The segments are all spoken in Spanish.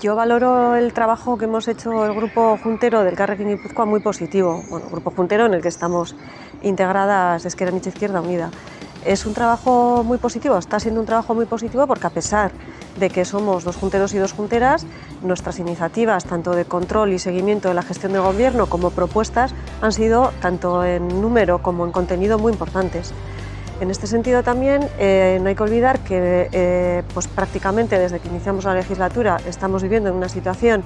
Yo valoro el trabajo que hemos hecho el grupo juntero del Carrequín Guipúzcoa muy positivo, bueno, grupo juntero en el que estamos integradas Esquerra Izquierda Unida. Es un trabajo muy positivo, está siendo un trabajo muy positivo porque a pesar de que somos dos junteros y dos junteras, nuestras iniciativas, tanto de control y seguimiento de la gestión del gobierno como propuestas, han sido tanto en número como en contenido muy importantes. En este sentido también eh, no hay que olvidar que eh, pues prácticamente desde que iniciamos la legislatura estamos viviendo en una situación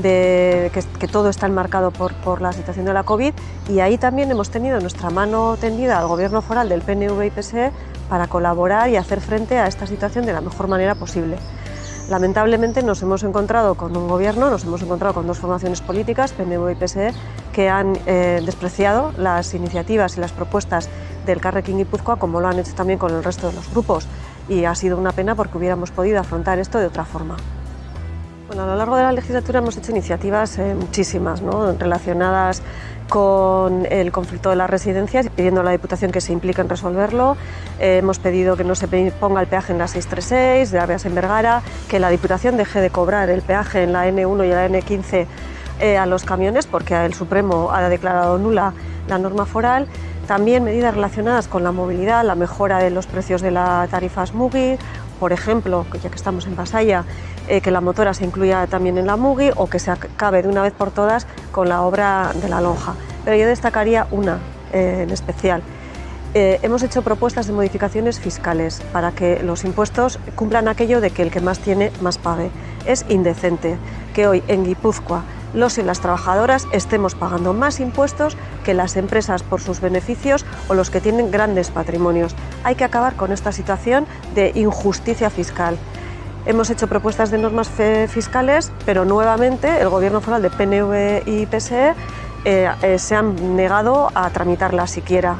de que, todo está enmarcado por, por, la situación de la COVID y ahí también hemos tenido nuestra mano tendida al gobierno foral del PNV y PSE para colaborar y hacer frente a esta situación de la mejor manera posible. Lamentablemente nos hemos encontrado con un gobierno, nos hemos encontrado con dos formaciones políticas, PNV y PSE, que han eh, despreciado las iniciativas y las propuestas del Carrequín Guipúzcoa como lo han hecho también con el resto de los grupos y ha sido una pena porque hubiéramos podido afrontar esto de otra forma. Bueno, a lo largo de la legislatura hemos hecho iniciativas eh, muchísimas ¿no? relacionadas con el conflicto de las residencias, pidiendo a la Diputación que se implique en resolverlo. Eh, hemos pedido que no se ponga el peaje en la 636 de Avias en Vergara, que la Diputación deje de cobrar el peaje en la N1 y la N15 eh, a los camiones porque el Supremo ha declarado nula la norma foral también medidas relacionadas con la movilidad, la mejora de los precios de la tarifa SMUGI, por ejemplo, ya que estamos en Pasaya, eh, que la motora se incluya también en la MUGI o que se acabe de una vez por todas con la obra de la lonja. Pero yo destacaría una eh, en especial. Eh, hemos hecho propuestas de modificaciones fiscales para que los impuestos cumplan aquello de que el que más tiene, más pague. Es indecente que hoy en Guipúzcoa los y las trabajadoras estemos pagando más impuestos que las empresas por sus beneficios o los que tienen grandes patrimonios. Hay que acabar con esta situación de injusticia fiscal. Hemos hecho propuestas de normas fiscales, pero nuevamente el Gobierno foral de PNV y PSE eh, eh, se han negado a tramitarlas siquiera.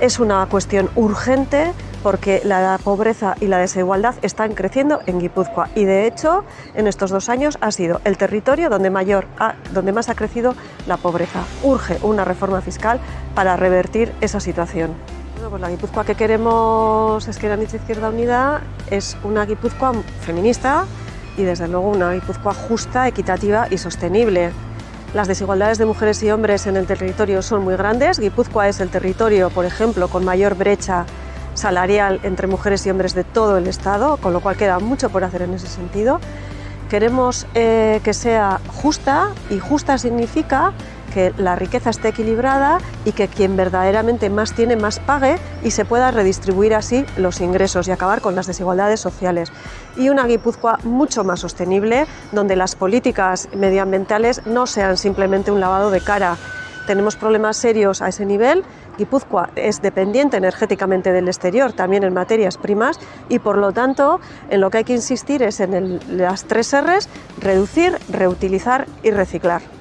Es una cuestión urgente porque la pobreza y la desigualdad están creciendo en Guipúzcoa y de hecho en estos dos años ha sido el territorio donde, mayor donde más ha crecido la pobreza. Urge una reforma fiscal para revertir esa situación. Bueno, pues la Guipúzcoa que queremos es que la Izquierda Unida es una Guipúzcoa feminista y desde luego una Guipúzcoa justa, equitativa y sostenible. Las desigualdades de mujeres y hombres en el territorio son muy grandes. Guipúzcoa es el territorio, por ejemplo, con mayor brecha salarial entre mujeres y hombres de todo el Estado, con lo cual queda mucho por hacer en ese sentido. Queremos eh, que sea justa y justa significa que la riqueza esté equilibrada y que quien verdaderamente más tiene más pague y se pueda redistribuir así los ingresos y acabar con las desigualdades sociales. Y una Guipúzcoa mucho más sostenible, donde las políticas medioambientales no sean simplemente un lavado de cara. Tenemos problemas serios a ese nivel Guipúzcoa es dependiente energéticamente del exterior, también en materias primas, y por lo tanto en lo que hay que insistir es en las tres R's, reducir, reutilizar y reciclar.